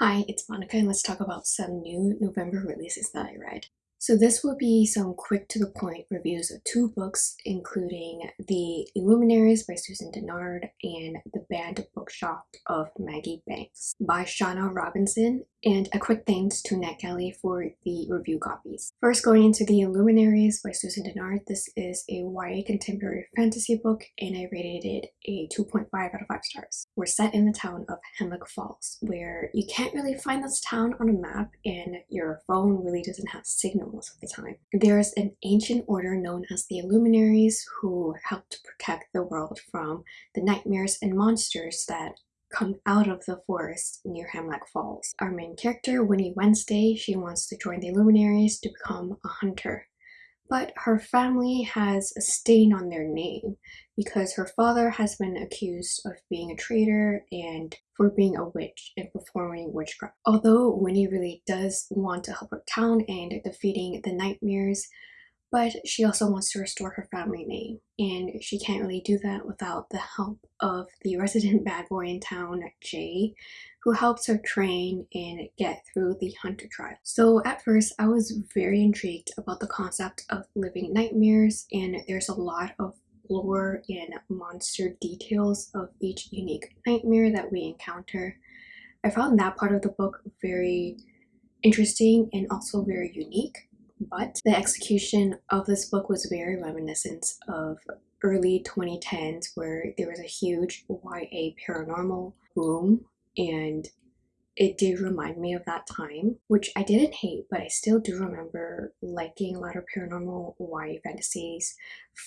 Hi, it's Monica and let's talk about some new November releases that I read. So this will be some quick to the point reviews of two books including The Illuminaries by Susan Dennard and The Banned Bookshop of Maggie Banks by Shauna Robinson and a quick thanks to NetGalley for the review copies. First going into The Illuminaries by Susan Dennard, this is a YA contemporary fantasy book and I rated it a 2.5 out of 5 stars. We're set in the town of Hemlock Falls where you can't really find this town on a map and your phone really doesn't have signal most of the time. There's an ancient order known as the Illuminaries who help to protect the world from the nightmares and monsters that come out of the forest near Hemlock Falls. Our main character, Winnie Wednesday, she wants to join the Illuminaries to become a hunter. But her family has a stain on their name because her father has been accused of being a traitor and for being a witch and performing witchcraft. Although Winnie really does want to help her town and defeating the nightmares, but she also wants to restore her family name and she can't really do that without the help of the resident bad boy in town Jay who helps her train and get through the hunter trial. So at first I was very intrigued about the concept of living nightmares and there's a lot of lore and monster details of each unique nightmare that we encounter. I found that part of the book very interesting and also very unique but the execution of this book was very reminiscent of early 2010s where there was a huge YA paranormal boom and it did remind me of that time, which I didn't hate, but I still do remember liking a lot of paranormal YA fantasies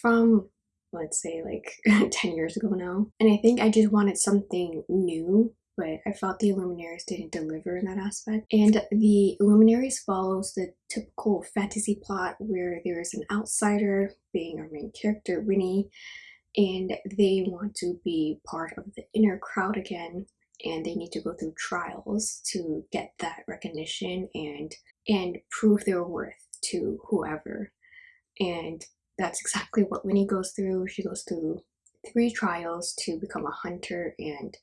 from let's say like 10 years ago now. And I think I just wanted something new but I felt the Illuminaries didn't deliver in that aspect. And the Illuminaries follows the typical fantasy plot where there is an outsider being our main character, Winnie, and they want to be part of the inner crowd again and they need to go through trials to get that recognition and and prove their worth to whoever and that's exactly what Winnie goes through. She goes through three trials to become a hunter and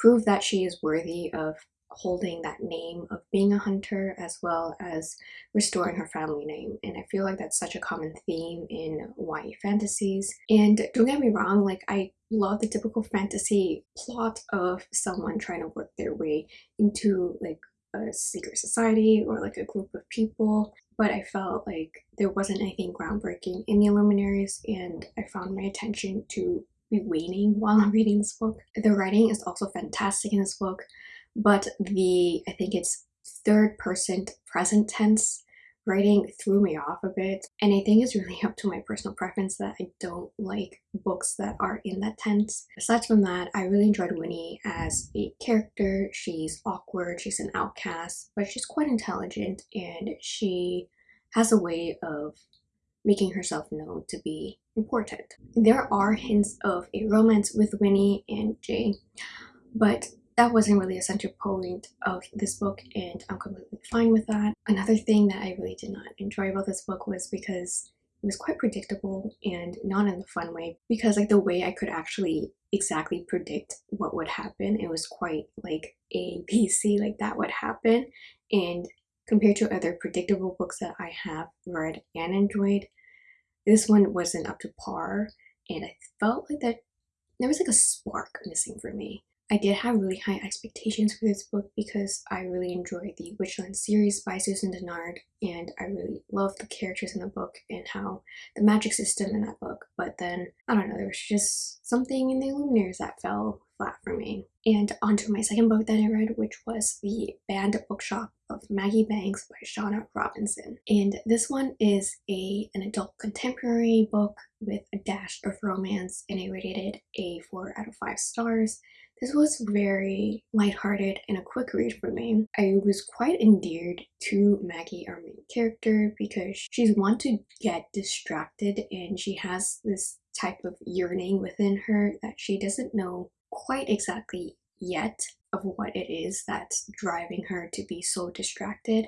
prove that she is worthy of holding that name of being a hunter as well as restoring her family name. And I feel like that's such a common theme in YA fantasies. And don't get me wrong like I love the typical fantasy plot of someone trying to work their way into like a secret society or like a group of people. But I felt like there wasn't anything groundbreaking in the Illuminaries and I found my attention to be waning while I'm reading this book. The writing is also fantastic in this book, but the, I think it's third person present tense writing threw me off a bit and I think it's really up to my personal preference that I don't like books that are in that tense. Aside from that, I really enjoyed Winnie as a character. She's awkward, she's an outcast, but she's quite intelligent and she has a way of making herself known to be important. There are hints of a romance with Winnie and Jay, but that wasn't really a center point of this book and I'm completely fine with that. Another thing that I really did not enjoy about this book was because it was quite predictable and not in a fun way because like the way I could actually exactly predict what would happen it was quite like a PC like that would happen and compared to other predictable books that I have read and enjoyed this one wasn't up to par and I felt like that there was like a spark missing for me. I did have really high expectations for this book because I really enjoyed the Witchland series by Susan Dennard and I really loved the characters in the book and how the magic system in that book. But then, I don't know, there was just something in the Illuminaries that fell flat for me. And onto my second book that I read, which was The Banned Bookshop of Maggie Banks by Shauna Robinson. And this one is a an adult contemporary book with a dash of romance and I rated it a 4 out of 5 stars. This was very lighthearted and a quick read for me. I was quite endeared to Maggie, our main character, because she's one to get distracted and she has this type of yearning within her that she doesn't know quite exactly yet of what it is that's driving her to be so distracted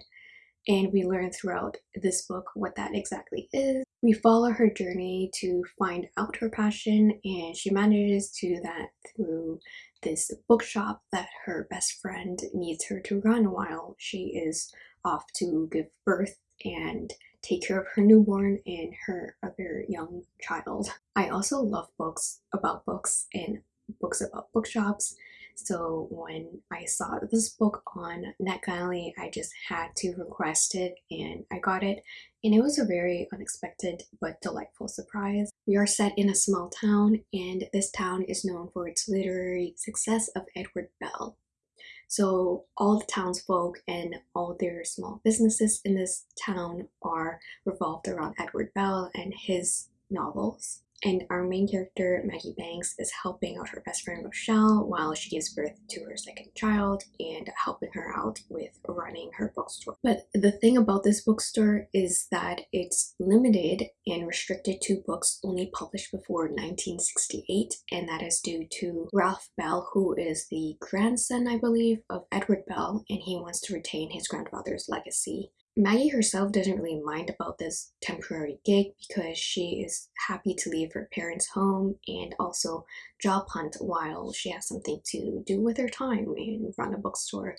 and we learn throughout this book what that exactly is. We follow her journey to find out her passion and she manages to do that through this bookshop that her best friend needs her to run while she is off to give birth and take care of her newborn and her other young child. I also love books about books and books about bookshops so when I saw this book on NetGalley, I just had to request it and I got it. And it was a very unexpected but delightful surprise. We are set in a small town and this town is known for its literary success of Edward Bell. So all the townsfolk and all their small businesses in this town are revolved around Edward Bell and his novels and our main character, Maggie Banks, is helping out her best friend Rochelle while she gives birth to her second child and helping her out with running her bookstore. But the thing about this bookstore is that it's limited and restricted to books only published before 1968, and that is due to Ralph Bell, who is the grandson, I believe, of Edward Bell, and he wants to retain his grandfather's legacy. Maggie herself doesn't really mind about this temporary gig because she is happy to leave her parents' home and also job hunt while she has something to do with her time and run a bookstore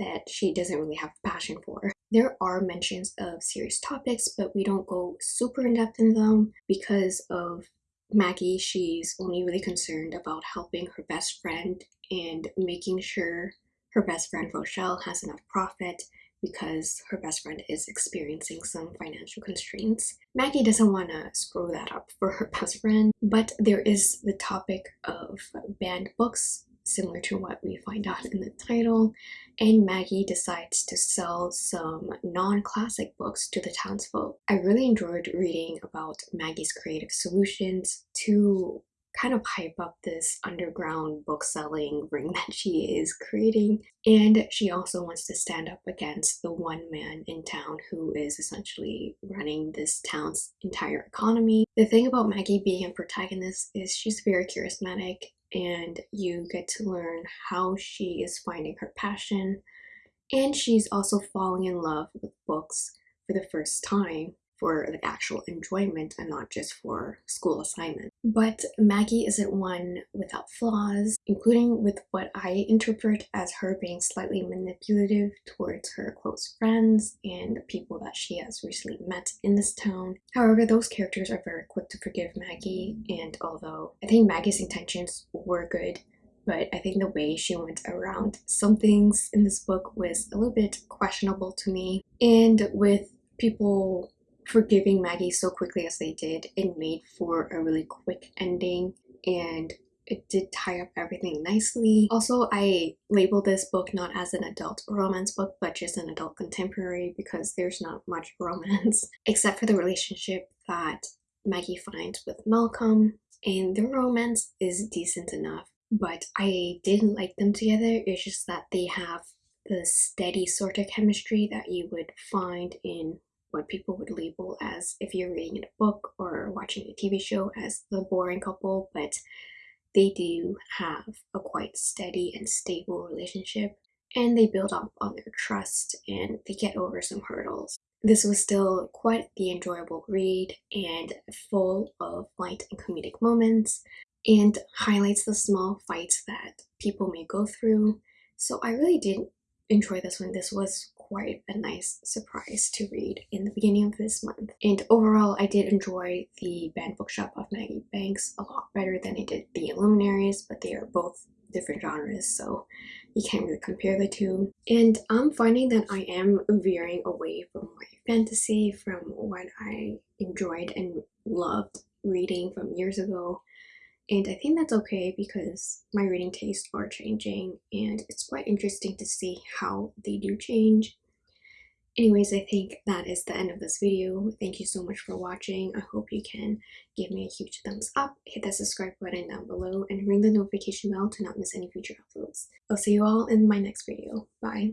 that she doesn't really have passion for. There are mentions of serious topics, but we don't go super in depth in them because of Maggie. She's only really concerned about helping her best friend and making sure her best friend Rochelle has enough profit because her best friend is experiencing some financial constraints. Maggie doesn't want to screw that up for her best friend, but there is the topic of banned books, similar to what we find out in the title, and Maggie decides to sell some non-classic books to the townsfolk. I really enjoyed reading about Maggie's creative solutions to kind of hype up this underground book selling ring that she is creating. And she also wants to stand up against the one man in town who is essentially running this town's entire economy. The thing about Maggie being a protagonist is she's very charismatic and you get to learn how she is finding her passion. And she's also falling in love with books for the first time for the actual enjoyment and not just for school assignment. But Maggie isn't one without flaws, including with what I interpret as her being slightly manipulative towards her close friends and people that she has recently met in this town. However, those characters are very quick to forgive Maggie, and although I think Maggie's intentions were good, but I think the way she went around some things in this book was a little bit questionable to me. And with people forgiving Maggie so quickly as they did, it made for a really quick ending and it did tie up everything nicely. Also, I labeled this book not as an adult romance book, but just an adult contemporary because there's not much romance except for the relationship that Maggie finds with Malcolm. And the romance is decent enough, but I didn't like them together. It's just that they have the steady sort of chemistry that you would find in what people would label as if you're reading a book or watching a TV show as the boring couple, but they do have a quite steady and stable relationship and they build up on their trust and they get over some hurdles. This was still quite the enjoyable read and full of light and comedic moments and highlights the small fights that people may go through. So I really did enjoy this one. This was quite a nice surprise to read in the beginning of this month. And overall, I did enjoy the Banned Bookshop of Maggie Banks a lot better than I did the Illuminaries, but they are both different genres, so you can't really compare the two. And I'm finding that I am veering away from my fantasy, from what I enjoyed and loved reading from years ago and I think that's okay because my reading tastes are changing and it's quite interesting to see how they do change. Anyways, I think that is the end of this video. Thank you so much for watching. I hope you can give me a huge thumbs up, hit that subscribe button down below, and ring the notification bell to not miss any future uploads. I'll see you all in my next video. Bye!